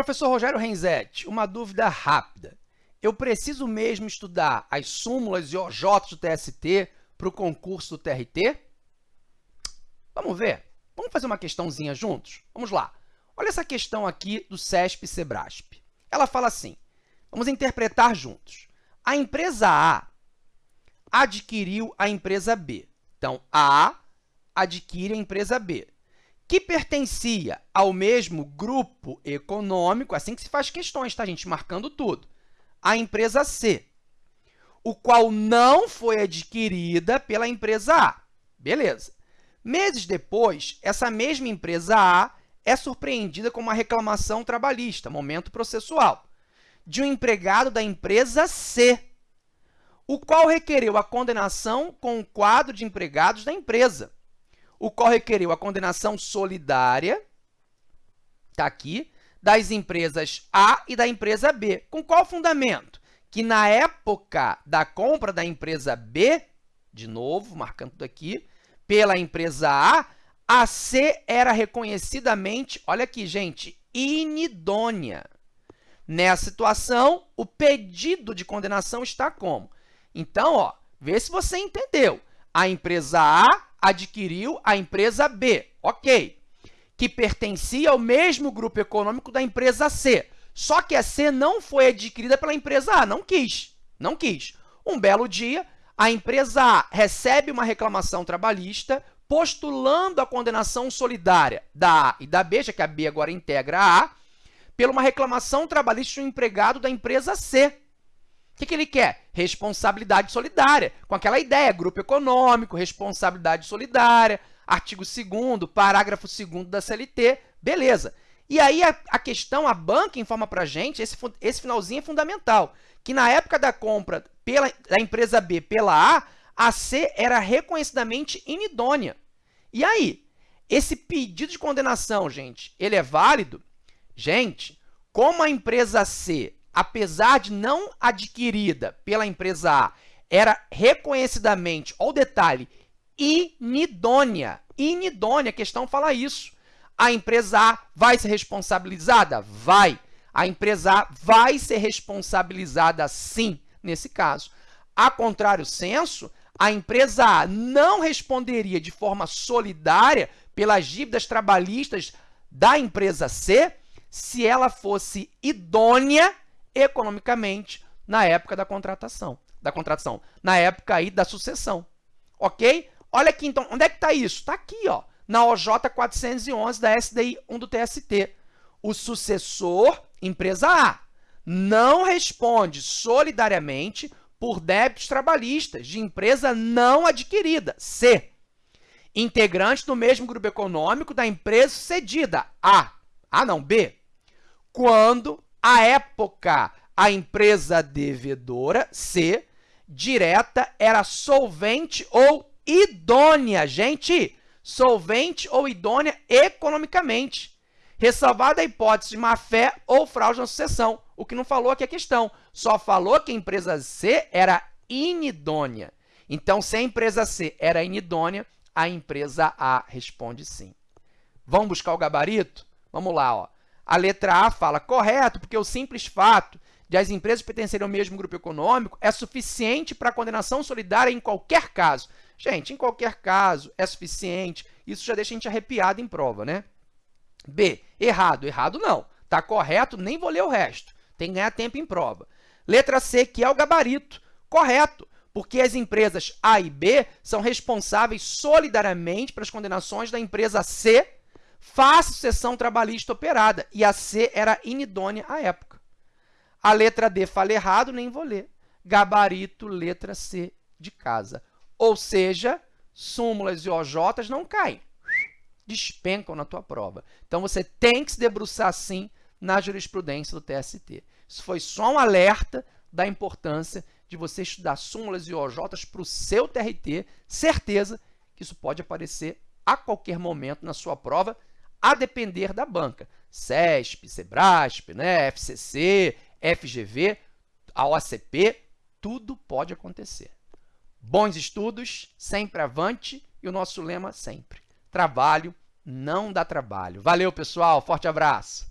Professor Rogério Renzetti, uma dúvida rápida. Eu preciso mesmo estudar as súmulas e OJ do TST para o concurso do TRT? Vamos ver. Vamos fazer uma questãozinha juntos? Vamos lá. Olha essa questão aqui do CESP-SEBRASP. Ela fala assim, vamos interpretar juntos. A empresa A adquiriu a empresa B. Então, A adquire a empresa B, que pertencia ao mesmo grupo econômico, assim que se faz questões, tá, gente? Marcando tudo. A empresa C, o qual não foi adquirida pela empresa A. Beleza. Meses depois, essa mesma empresa A é surpreendida com uma reclamação trabalhista, momento processual, de um empregado da empresa C, o qual requereu a condenação com o quadro de empregados da empresa, o qual requereu a condenação solidária, está aqui, das empresas A e da empresa B. Com qual fundamento? Que na época da compra da empresa B, de novo, marcando aqui, pela empresa A, a C era reconhecidamente, olha aqui, gente, inidônea. Nessa situação, o pedido de condenação está como? Então, ó, vê se você entendeu. A empresa A adquiriu a empresa B, ok, que pertencia ao mesmo grupo econômico da empresa C. Só que a C não foi adquirida pela empresa A, não quis, não quis. Um belo dia, a empresa A recebe uma reclamação trabalhista postulando a condenação solidária da A e da B, já que a B agora integra a A, pela uma reclamação trabalhista de um empregado da empresa C. Que, que ele quer? Responsabilidade solidária, com aquela ideia, grupo econômico, responsabilidade solidária, artigo 2 parágrafo 2 da CLT, beleza. E aí a, a, questão, a banca informa para a gente, esse, esse finalzinho é fundamental, que na época da compra pela, da empresa B pela A, a C era reconhecidamente inidônea. E aí, esse pedido de condenação, gente, ele é válido? Gente, como a empresa C, apesar de não adquirida pela empresa A, era reconhecidamente, olha o detalhe, inidônea. Inidônea, a questão fala isso. A empresa A vai ser responsabilizada? Vai. A empresa A vai ser responsabilizada sim, nesse caso. A contrário senso, a empresa A não responderia de forma solidária pelas dívidas trabalhistas da empresa C se ela fosse idônea economicamente na época da contratação, da contratação, na época aí da sucessão, ok? Olha aqui, então, onde é que está isso? Está aqui, ó, na OJ 411 da SDI 1 do TST. O sucessor, empresa A, não responde solidariamente por débitos trabalhistas de empresa não adquirida, C. Integrante do mesmo grupo econômico da empresa cedida, A. A não, B. Quando, à época, a empresa devedora, C, direta, era solvente ou idônea. Gente, solvente ou idônea economicamente ressalvada a hipótese de má-fé ou fraude na sucessão, o que não falou aqui a questão, só falou que a empresa C era inidônea. Então, se a empresa C era inidônea, a empresa A responde sim. Vamos buscar o gabarito? Vamos lá. Ó. A letra A fala correto, porque o simples fato de as empresas pertencerem ao mesmo grupo econômico é suficiente para a condenação solidária em qualquer caso. Gente, em qualquer caso é suficiente. Isso já deixa a gente arrepiado em prova, né? B, errado. Errado não. Está correto, nem vou ler o resto. Tem que ganhar tempo em prova. Letra C, que é o gabarito. Correto, porque as empresas A e B são responsáveis solidariamente pelas condenações da empresa C face sucessão trabalhista operada, e a C era inidônea à época. A letra D fala errado, nem vou ler. Gabarito, letra C de casa. Ou seja, súmulas e OJs não caem despencam na tua prova. Então, você tem que se debruçar, sim, na jurisprudência do TST. Isso foi só um alerta da importância de você estudar súmulas e OJs para o seu TRT. Certeza que isso pode aparecer a qualquer momento na sua prova, a depender da banca. CESP, SEBRASP, né, FCC, FGV, a OCP, tudo pode acontecer. Bons estudos, sempre avante e o nosso lema sempre, trabalho não dá trabalho. Valeu, pessoal. Forte abraço.